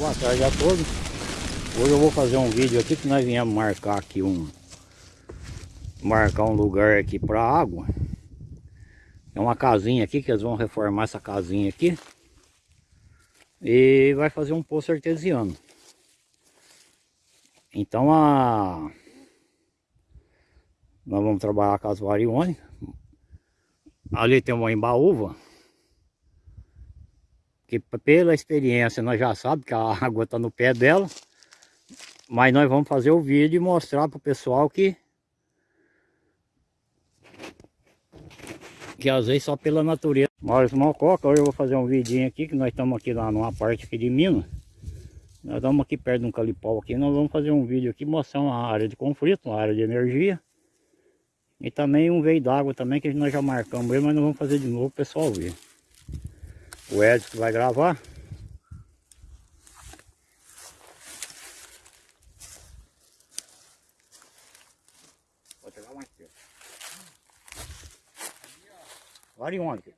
boa tarde a todos. Hoje eu vou fazer um vídeo aqui que nós viemos marcar aqui um marcar um lugar aqui para água. É uma casinha aqui que eles vão reformar essa casinha aqui. E vai fazer um poço artesiano. Então a nós vamos trabalhar com as variônicas. Ali tem uma embaúva que pela experiência nós já sabemos que a água está no pé dela. Mas nós vamos fazer o vídeo e mostrar para o pessoal que que às vezes só pela natureza. Maurício Malcoca, hoje eu vou fazer um vidinho aqui, que nós estamos aqui lá numa parte aqui de Minas. Nós estamos aqui perto de um calipau aqui, nós vamos fazer um vídeo aqui mostrando uma área de conflito, uma área de energia. E também um veio d'água também, que nós já marcamos mas nós vamos fazer de novo para o pessoal ver o Edson vai gravar. Vou pegar mais perto. Variônica.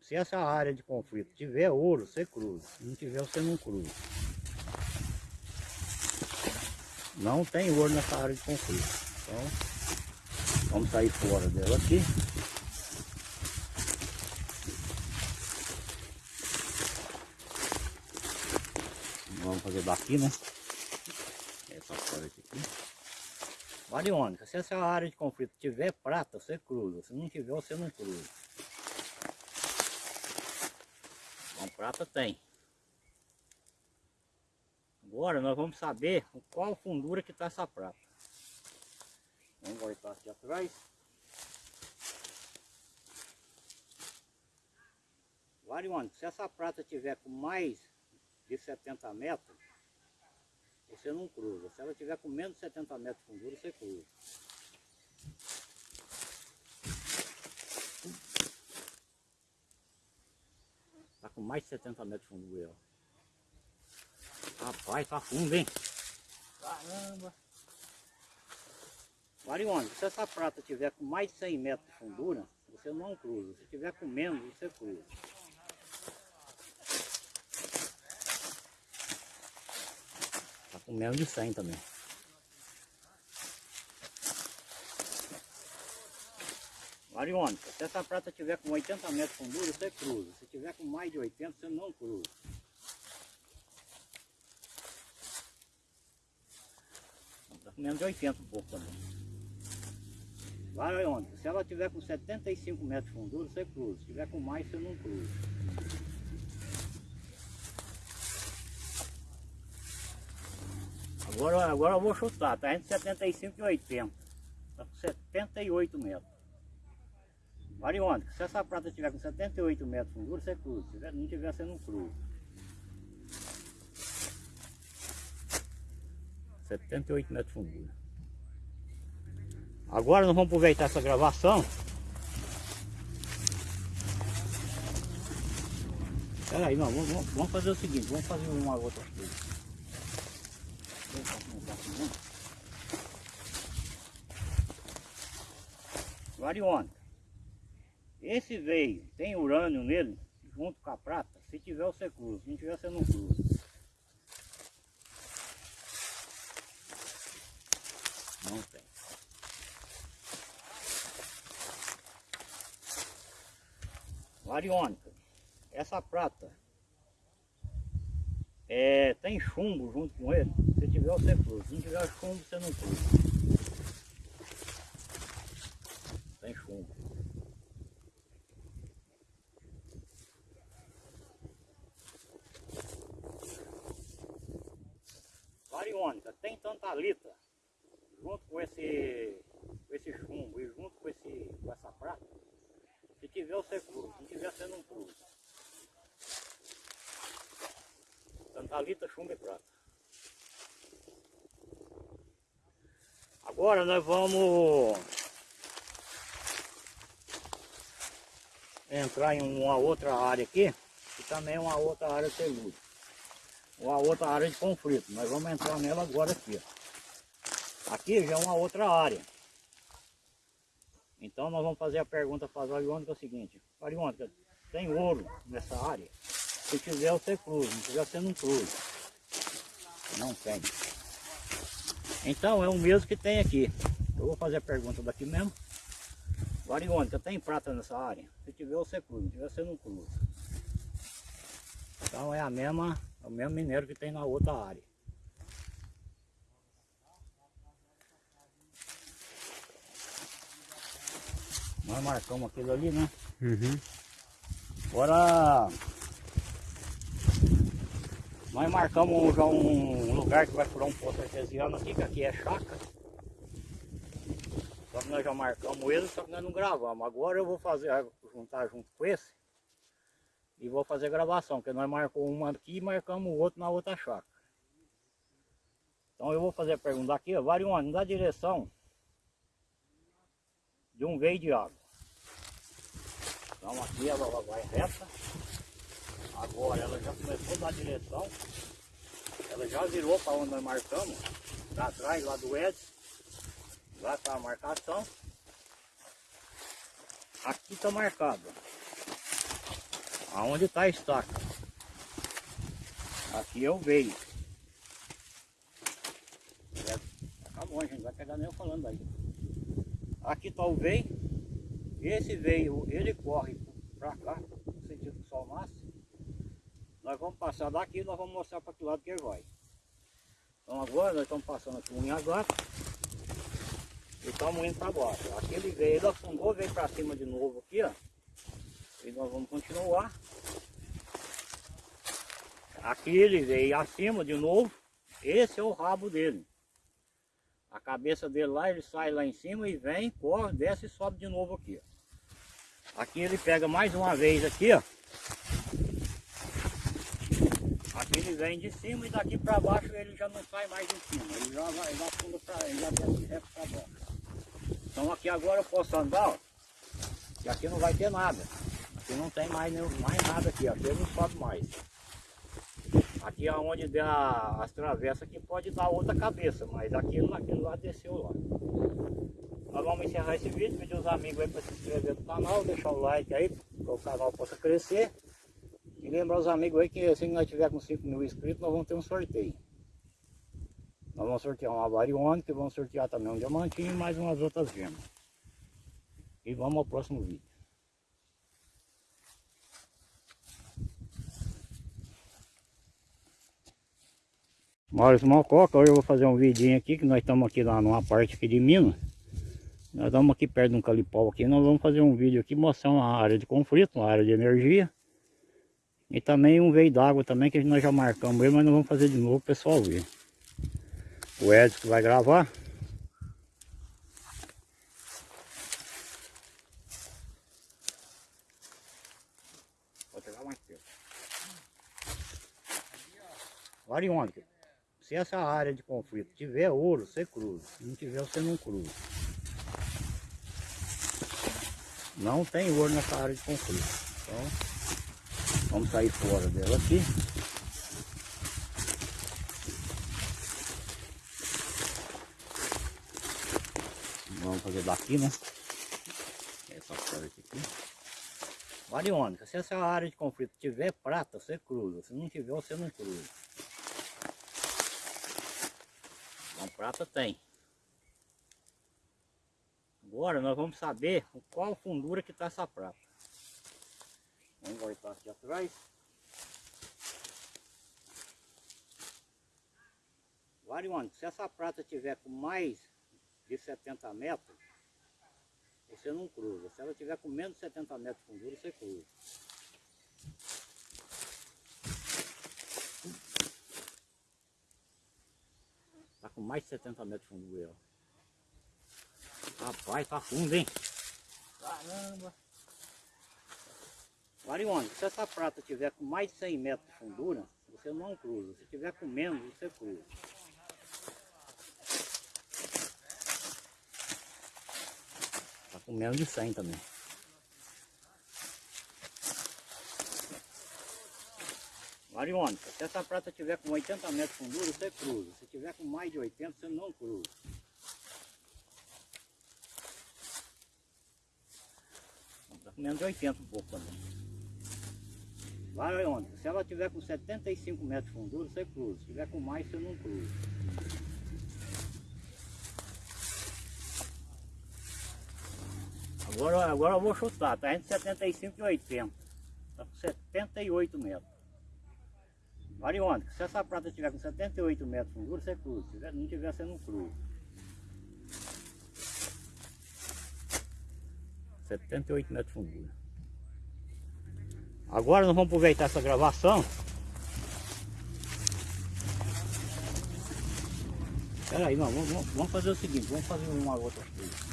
Se essa área de conflito tiver ouro, você cruza. Se não tiver, você não cruza. Não tem ouro nessa área de conflito. Então, vamos sair fora dela aqui. Vamos fazer daqui, né? Essa parte aqui. Variônica, se essa área de conflito tiver prata, você cruza. Se não tiver, você não cruza. Então prata tem. Agora nós vamos saber qual fundura que está essa prata. Vamos voltar aqui atrás. Variônica, se essa prata tiver com mais de 70 metros, você não cruza. Se ela tiver com menos de 70 metros de fundura, você cruza. Tá com mais de 70 metros de fundura. Rapaz, tá fundo, hein? Caramba! Variônica, se essa prata tiver com mais de 100 metros de fundura, você não cruza. Se tiver com menos, você cruza. Com menos de 100 também. Variônica, se essa prata tiver com 80 metros de fundura, você cruza. Se tiver com mais de 80, você não cruza. Está com menos de 80 um pouco também. Variônica, se ela tiver com 75 metros de fundura, você cruza. Se tiver com mais, você não cruza. Agora, agora eu vou chutar, tá entre 75 e 80. Tá com 78 metros. Variônica, se essa prata tiver com 78 metros de fundura, você cruza. Se não tiver, você não cruza. 78 metros de fundura. Agora nós vamos aproveitar essa gravação. Espera aí, não, vamos, vamos fazer o seguinte, vamos fazer uma outra coisa. Variônica. Esse veio, tem urânio nele, junto com a prata. Se tiver, você cruza. Se não tiver, você não cruza. Não tem. Variônica. Essa prata é, tem chumbo junto com ele. Tiver, você cruza. Se não tiver chumbo, você não cruza. Tem chumbo. Variônica, tem tantalita junto com esse, com esse chumbo e junto com, esse, com essa prata. Se tiver, você cruza. Se não tiver, você não cruza. Tantalita, chumbo e prata. Agora nós vamos entrar em uma outra área aqui, que também é uma outra área telúrica. Uma outra área de conflito. Nós vamos entrar nela agora aqui. Aqui já é uma outra área. Então nós vamos fazer a pergunta para a Variônica é o seguinte. Variônica, tem ouro nessa área? Se tiver você cruza, não tiver você não cruza. Não tem. Então é o mesmo que tem aqui. Eu vou fazer a pergunta daqui mesmo. Variônica, tem prata nessa área? Se tiver você cruza, se tiver você não cruza. Então é a mesma, é o mesmo minério que tem na outra área. Nós marcamos aquilo ali, né? Uhum. Agora nós marcamos já um lugar que vai furar um poço artesiano aqui, que aqui é chácara. Só que nós já marcamos ele, só que nós não gravamos. Agora eu vou fazer, juntar junto com esse e vou fazer gravação, porque nós marcamos uma aqui e marcamos o outro na outra chácara. Então eu vou fazer a pergunta aqui, ó, Varione, na direção de um veio de água. Então aqui ela vai reta. Agora ela já começou na direção. Ela já virou para onde nós marcamos. Para atrás lá do Edson. Lá está a marcação. Aqui está marcado. Aonde está a estaca. Aqui é o veio. Bom, a gente vai pegar nem eu falando aí. Aqui está o veio. Esse veio, ele corre para cá, no sentido que o sol nasce. Nós vamos passar daqui nós vamos mostrar para que lado que ele vai. Então agora nós estamos passando aqui um gato e estamos indo para baixo. Aquele veio, ele afundou, veio para cima de novo aqui, ó. E nós vamos continuar. Aqui ele veio acima de novo. Esse é o rabo dele. A cabeça dele lá, ele sai lá em cima e vem, corre, desce e sobe de novo aqui. Ó. Aqui ele pega mais uma vez aqui, ó. Aqui ele vem de cima e daqui para baixo ele já não sai mais de cima. Ele já vai, já pula para ele, já desce reto para baixo. Então aqui agora eu posso andar, ó. E aqui não vai ter nada. Aqui não tem mais, mais nada aqui, aqui não sobe mais. Aqui é onde der as travessas que pode dar outra cabeça, mas aquilo naquele lado desceu lá. Nós vamos encerrar esse vídeo, pedir os amigos aí para se inscrever no canal, deixar o like aí, para o canal possa crescer. E lembrar os amigos aí que assim que nós tiver com 5 mil inscritos, nós vamos ter um sorteio. Nós vamos sortear uma variônica, vamos sortear também um diamantinho e mais umas outras gemas. E vamos ao próximo vídeo. Maurício Malcoca, hoje eu vou fazer um vidinho aqui, que nós estamos aqui lá numa parte aqui de Minas. Nós estamos aqui perto de um calipau aqui, nós vamos fazer um vídeo aqui mostrando uma área de conflito, uma área de energia. E também um veio d'água também, que nós já marcamos ele, mas nós vamos fazer de novo o pessoal ver. O Edson vai gravar. Vou pegar mais. Variônica. Se essa área de conflito tiver ouro, você cruza. Se não tiver, você não cruza. Não tem ouro nessa área de conflito. Então, vamos sair fora dela aqui. Vamos fazer daqui, né? Essa parte aqui. Variônica, se essa área de conflito tiver prata, você cruza. Se não tiver, você não cruza. Então prata tem. Agora nós vamos saber qual fundura que está essa prata. Vamos voltar aqui atrás. Variônica, se essa prata tiver com mais de 70 metros, você não cruza. Se ela tiver com menos de 70 metros de fundura, você cruza. Tá com mais de 70 metros de fundura. Ó. Rapaz, tá fundo, hein? Caramba! Variônica, se essa prata tiver com mais de 100 metros de fundura, você não cruza. Se tiver com menos, você cruza. Tá com menos de 100 também. Variônica, se essa prata tiver com 80 metros de fundura, você cruza. Se tiver com mais de 80, você não cruza. Tá com menos de 80 um pouco também. Vai onde? Se ela tiver com 75 metros de fundura, você cruza. Se tiver com mais, você não cruza. Agora, agora eu vou chutar, tá entre 75 e 80. Tá com 78 metros. Variônica, se essa prata tiver com 78 metros de fundura, você cruza. Se tiver- não tiver, você não cruza. 78 metros de fundura. Agora nós vamos aproveitar essa gravação. Espera aí, vamos, vamos- fazer o seguinte, vamos fazer uma outra coisa.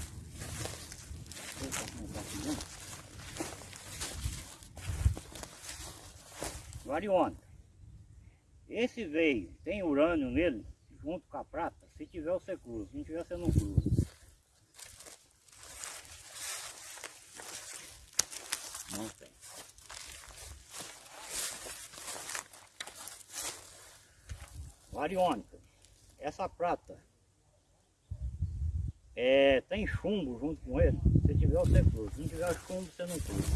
Variônica. Esse veio, tem urânio nele, junto com a prata. Se tiver, você cruza. Se não tiver, você não cruza. Não tem. Variônica. Essa prata é, tem chumbo junto com ele. Se tiver, você cruza. Se não tiver chumbo, você não cruza.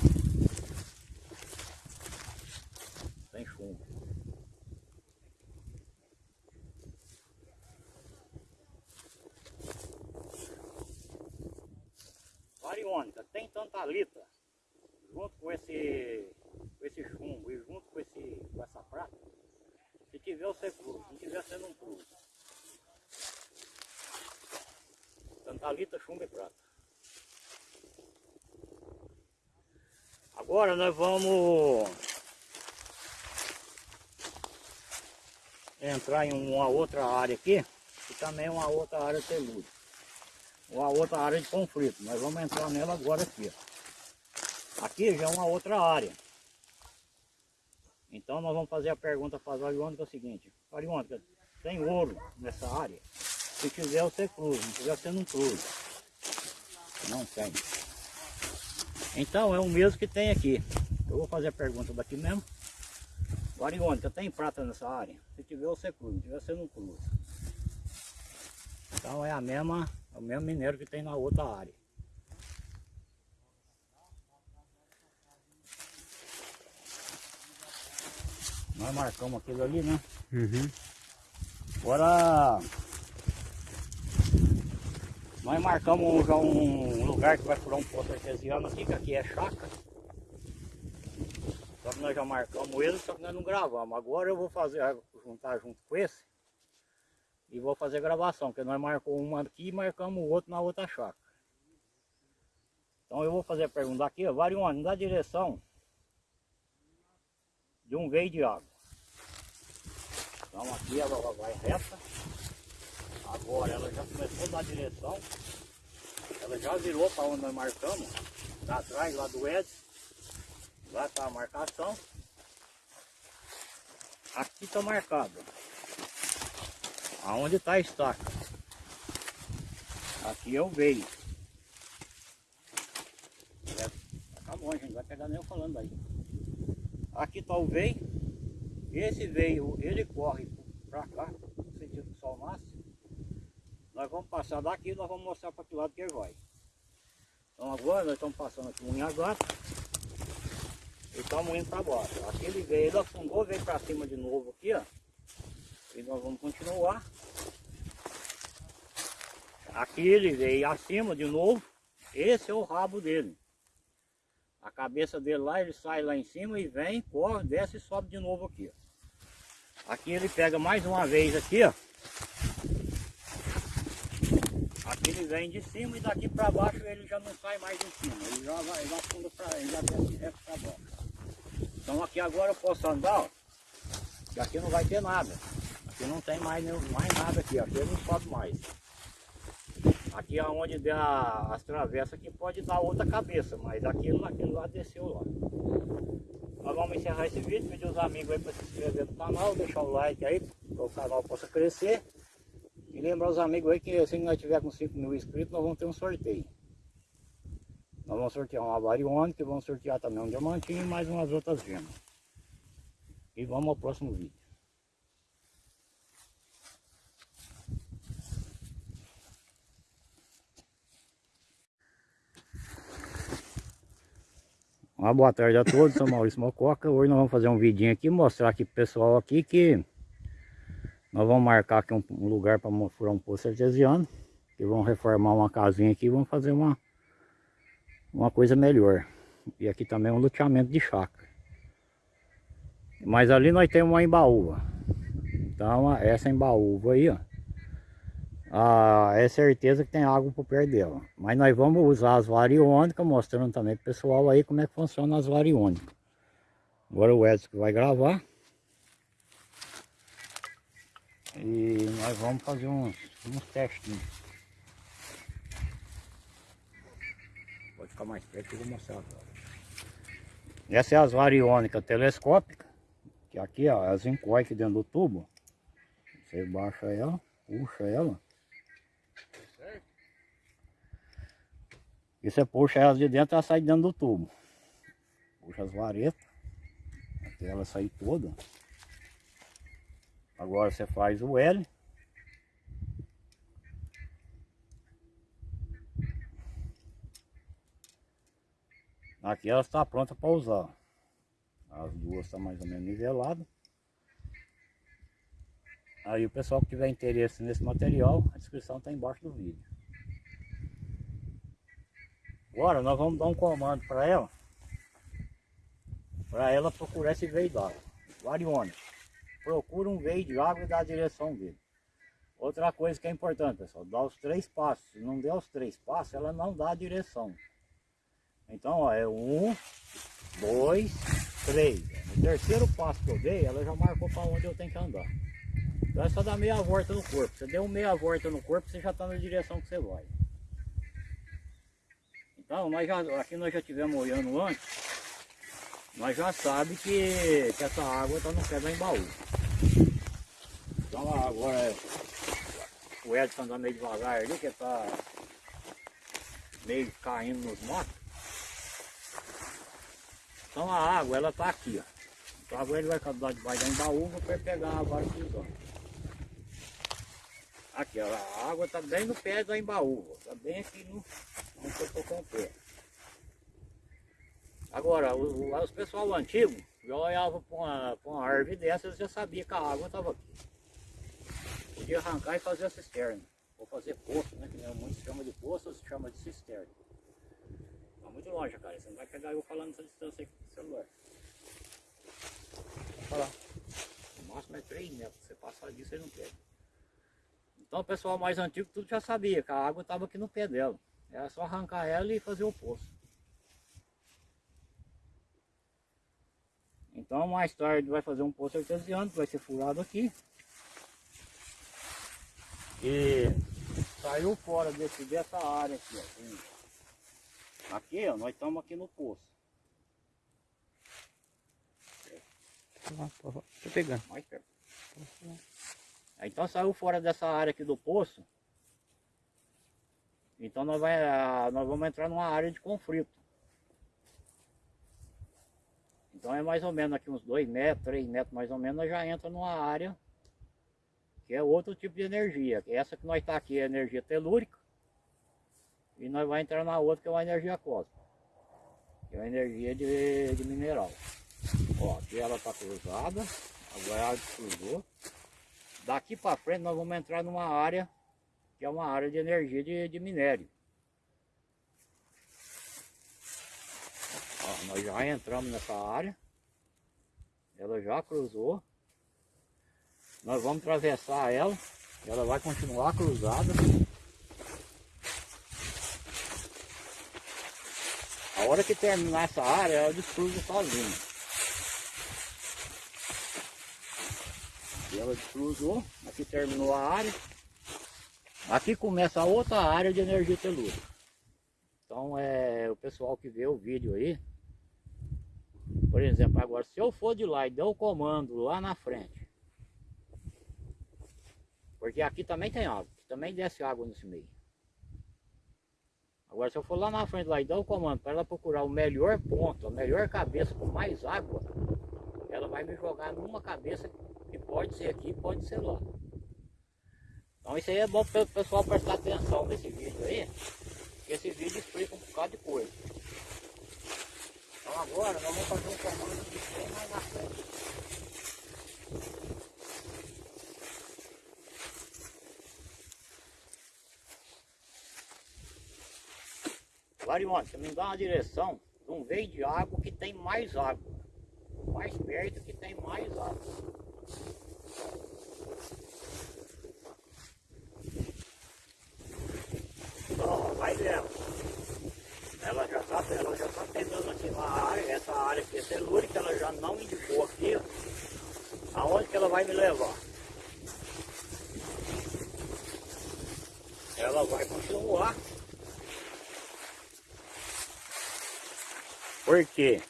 Tem chumbo. Variônica, tem tantalita junto com esse, com esse chumbo e junto com, esse, com essa prata. Se tiver, você cruza. Se tiver, você não cruza. Tantalita, chumbo e prata. Agora nós vamos entrar em uma outra área aqui, que também é uma outra área telúrica. Uma outra área de conflito. Nós vamos entrar nela agora aqui. Aqui já é uma outra área. Então nós vamos fazer a pergunta para a Variônica é o seguinte. Variônica, tem ouro nessa área? Se tiver você cruza, se tiver você não cruza. Não tem. Então é o mesmo que tem aqui. Eu vou fazer a pergunta daqui mesmo. Variônica, tem prata nessa área? Se tiver você cruza, se tiver você não cruza. Então é a mesma, é o mesmo minério que tem na outra área. Nós marcamos aquilo ali, né? Uhum. Agora nós marcamos já um lugar que vai furar um poço artesiano aqui, que aqui é chácara. Só que nós já marcamos ele, só que nós não gravamos. Agora eu vou fazer, juntar junto com esse e vou fazer gravação, porque nós marcamos uma aqui e marcamos o outro na outra chácara. Então eu vou fazer a pergunta aqui, ó, Varione, na direção de um veio de água. Então aqui ela vai reta. Agora ela já começou na direção. Ela já virou para onde nós marcamos. Tá atrás lá do Edson. Lá está a marcação. Aqui está marcado. Aonde está a estaca. Aqui é o veio. É, Tá a gente vai pegar nem eu falando aí. Aqui está o veio. Esse veio, ele corre para cá, no sentido que o sol nasce. Nós vamos passar daqui e nós vamos mostrar para que lado que ele vai. Então agora nós estamos passando aqui um Inhagata e estamos indo para baixo. Aquele veio, ele afundou, veio para cima de novo aqui, ó. E nós vamos continuar. Aqui ele veio acima de novo. Esse é o rabo dele. A cabeça dele lá, ele sai lá em cima e vem, corre, desce e sobe de novo aqui. ó. Aqui ele pega mais uma vez aqui, ó. Aqui ele vem de cima e daqui para baixo ele já não sai mais de cima. Ele já vai, ele afunda para ele já desce para baixo. Então aqui agora eu posso andar, ó. Que aqui não vai ter nada. Aqui não tem mais, nenhum- mais nada aqui, ó. aqui ele não sobe mais. Aqui é onde der as travessas que pode dar outra cabeça, mas aquilo naquele lado desceu lá. Nós vamos encerrar esse vídeo, pedir os amigos aí para se inscrever no canal, deixar o like aí, para o canal possa crescer. E lembrar os amigos aí que assim que nós tiver com 5 mil inscritos, nós vamos ter um sorteio. Nós vamos sortear uma variônica, vamos sortear também um diamantinho e mais umas outras gemas. E vamos ao próximo vídeo. Uma boa tarde a todos, sou Maurício Mococa. Hoje nós vamos fazer um vidinho aqui, mostrar aqui pro pessoal aqui que nós vamos marcar aqui um, um lugar para furar um poço artesiano. Que vamos reformar uma casinha aqui e vamos fazer uma, uma coisa melhor. E aqui também é um loteamento de chácara. Mas ali nós temos uma embaúva. Então essa embaúva aí, ó. Ah, é certeza que tem água por perto dela. Mas nós vamos usar as variônicas, mostrando também pro pessoal aí como é que funciona as variônicas. Agora o Edson vai gravar. E nós vamos fazer uns, uns testinhos. Pode ficar mais perto que eu vou mostrar agora. Essa é as variônicas telescópicas. Que aqui, ó, as encoia aqui dentro do tubo. Você baixa ela, puxa ela. E você puxa elas de dentro, ela sai dentro do tubo. Puxa as varetas, até ela sair toda. Agora você faz o L. Aqui ela está pronta para usar. As duas estão mais ou menos niveladas. Aí o pessoal que tiver interesse nesse material, a descrição está embaixo do vídeo. Agora nós vamos dar um comando para ela. Para ela procurar esse veio d'água. Variônica. Procura um veio de água e dá a direção dele. Outra coisa que é importante, pessoal, dá os três passos. Se não der os três passos, ela não dá a direção. Então, ó, é um, dois, três. No terceiro passo que eu dei, ela já marcou para onde eu tenho que andar. Então é só dar meia volta no corpo. Você deu meia volta no corpo, você já está na direção que você vai. Então, nós já, aqui nós já tivemos olhando antes, nós já sabe que, que essa água está no pé da embaú. Então agora o Edson anda meio devagar ali, que está meio caindo nos matos. Então a água ela está aqui, ó. Então agora ele vai acabar debaixo da embaúva para pegar a água aqui, ó. Aqui, ó, a água está bem no pé da embaúva, está bem aqui no, onde eu estou com o pé. Agora, os pessoal antigo já olhava para uma, uma árvore dessas já sabia que a água estava aqui. Podia arrancar e fazer a cisterna. Ou fazer poço, né? Que muitos chamam de poço, ou se chama de cisterna. Está muito longe, cara. Você não vai pegar eu falando essa distância aqui com o celular. Olha lá. O máximo é 3 metros. Você passar disso, você não pega. Então o pessoal mais antigo tudo já sabia que a água estava aqui no pé dela. Era só arrancar ela e fazer o poço. Então mais tarde vai fazer um poço artesiano que vai ser furado aqui. E saiu fora desse, dessa área aqui, ó. Aqui, ó, nós estamos aqui no poço. Tô pegando. Mais perto. Então saiu fora dessa área aqui do poço. Então nós, vai, nós vamos entrar numa área de conflito. Então é mais ou menos aqui uns 2 metros, 3 metros mais ou menos, nós já entra numa área que é outro tipo de energia. Essa que nós está aqui é energia telúrica. E nós vamos entrar na outra que é uma energia cósmica. Que é uma energia de, de mineral. Ó, aqui ela está cruzada. Agora ela cruzou. Daqui para frente nós vamos entrar numa área que é uma área de energia de, de minério. Ó, nós já entramos nessa área. Ela já cruzou. Nós vamos atravessar ela. Ela vai continuar cruzada. A hora que terminar essa área, ela descruza sozinha. Ela descruzou. Aqui terminou a área. Aqui começa a outra área de energia telúrica. Então é o pessoal que vê o vídeo aí. Por exemplo, agora se eu for de lá e der o comando lá na frente. Porque aqui também tem água. Também desce água nesse meio. Agora se eu for lá na frente lá e dar o comando para ela procurar o melhor ponto, a melhor cabeça com mais água, ela vai me jogar numa cabeça que pode ser aqui, pode ser lá. Então isso aí é bom para o pessoal prestar atenção nesse vídeo aí, que esse vídeo explica um bocado de coisa. Então agora nós vamos fazer um comando que tem mais na frente. Varione, você me dá uma direção de um veio de água que tem mais água. Mais perto que tem mais água. Ó, vai dela. Ela já está ela já tá pegando aqui na área, essa área aqui é telúrica, ela já não indicou aqui. Aonde que ela vai me levar? Ela vai continuar. Por quê?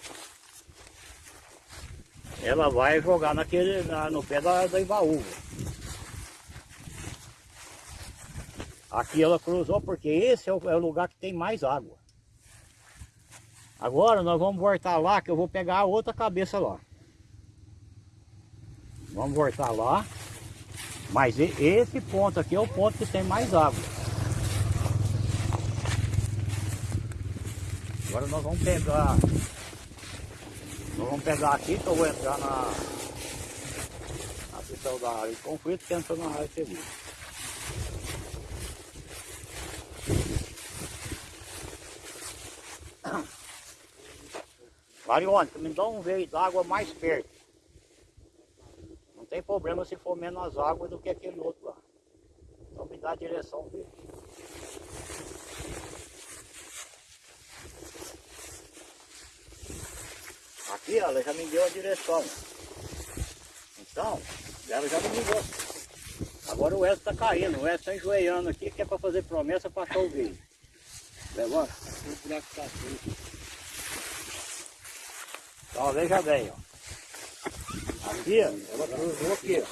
Ela vai jogar naquele, na, no pé da, da Ibaúva. Aqui ela cruzou porque esse é o, é o lugar que tem mais água. Agora nós vamos voltar lá que eu vou pegar a outra cabeça lá. Vamos voltar lá. Mas esse ponto aqui é o ponto que tem mais água. Agora nós vamos pegar. Nós vamos pegar aqui que eu vou entrar na, na questão da área de conflito que entra na área segura. Variônica, me dá um veio d'água mais perto. Não tem problema se for menos água do que aquele outro lá. Então me dá a direção dele. Aqui ela já me deu a direção. Então, ela já me ligou. Agora o Edson está caindo, o Edson está enjoeiando aqui, que é para fazer promessa para veio. Levanta. O buraco está aqui. Então veja bem, ó. Aqui, ela cruzou aqui, ó.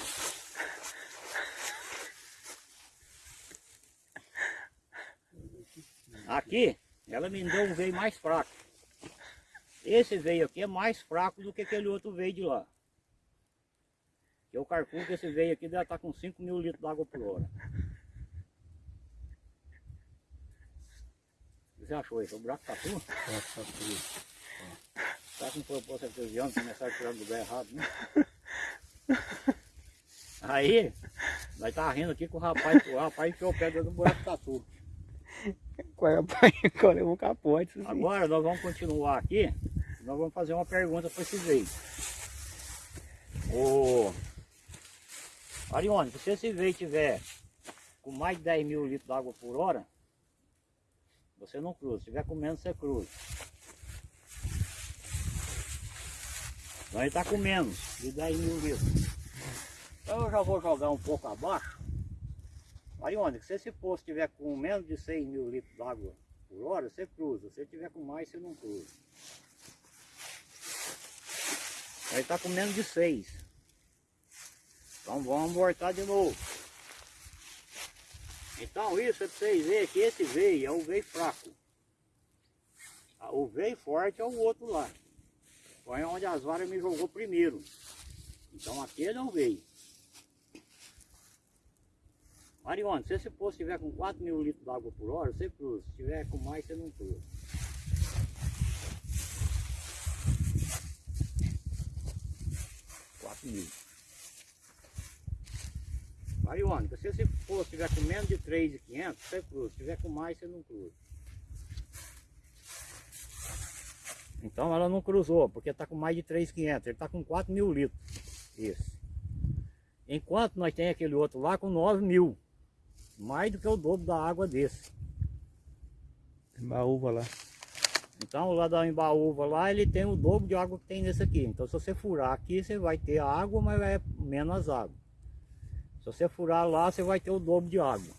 Aqui, ela me deu um veio mais fraco. Esse veio aqui é mais fraco do que aquele outro veio de lá. Eu calculo que esse veio aqui deve estar com 5 mil litros de água por hora. O que você achou isso? O buraco tá tudo? O tudo. Tá com propósito artesiano, começar a tirar do lugar errado, né? Aí, nós tá rindo aqui com o rapaz, o rapaz enfiou o dentro do buraco tatu. Rapaz, agora eu vou capote. Assim. Agora nós vamos continuar aqui, nós vamos fazer uma pergunta para esse veio. Ô, Arione, se esse veio tiver com mais de 10 mil litros de água por hora, você não cruza. Se tiver com menos, você cruza. Ele está com menos de 10 mil litros. Então eu já vou jogar um pouco abaixo. Aí onde? Se esse poço tiver com menos de 6 mil litros d'água por hora, você cruza. Se tiver com mais, você não cruza. Aí está com menos de 6. Então vamos voltar de novo. Então isso é para vocês verem que esse veio é o veio fraco. O veio forte é o outro lá. Foi onde as varas me jogou primeiro. Então aquele não veio. Marione, se esse poço estiver com 4 mil litros de água por hora, você cruza. Se tiver com mais, você não cruza. Mil. Mariônica, se esse poço estiver com menos de 3,500, você cruza. Se tiver com mais, você não cruza. Então ela não cruzou, porque está com mais de 3,500. Ele está com 4 mil litros. Esse. Enquanto nós tem aquele outro lá com 9 mil. Mais do que o dobro da água desse. Embaúva lá. Então lá da embaúva lá ele tem o dobro de água que tem nesse aqui. Então se você furar aqui você vai ter água, mas é menos água. Se você furar lá você vai ter o dobro de água.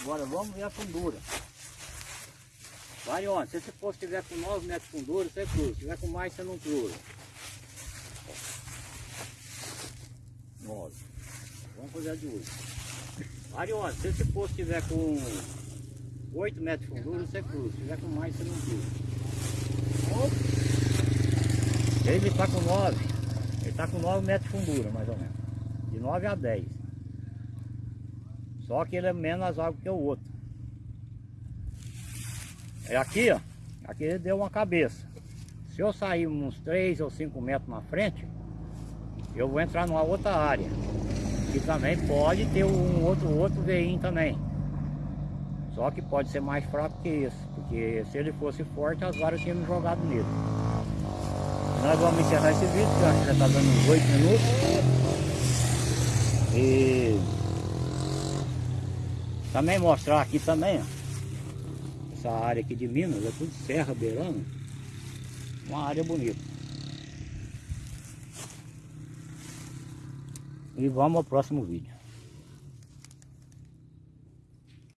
Agora vamos ver a fundura. Vai onde? Se esse poço tiver com 9 metros de fundura, você cruza. Se tiver com mais, você não cruza. 9. Vamos fazer de 8. Vai onde? Se esse poço tiver com 8 metros de fundura, você cruza. Se tiver com mais, você não cruza. Ele está com 9. Ele está com 9 metros de fundura, mais ou menos. De 9 a 10. Só que ele é menos água que o outro. É aqui, ó. Aqui deu uma cabeça. Se eu sair uns 3 ou 5 metros na frente, eu vou entrar numa outra área. Que também pode ter um outro, outro veinho também. Só que pode ser mais fraco que esse. Porque se ele fosse forte, as varas tinham jogado nele. Nós vamos encerrar esse vídeo, que eu acho que já está dando uns 8 minutos. E também mostrar aqui também, ó. Essa área aqui de Minas, é tudo serra beirando. Uma área bonita. E vamos ao próximo vídeo.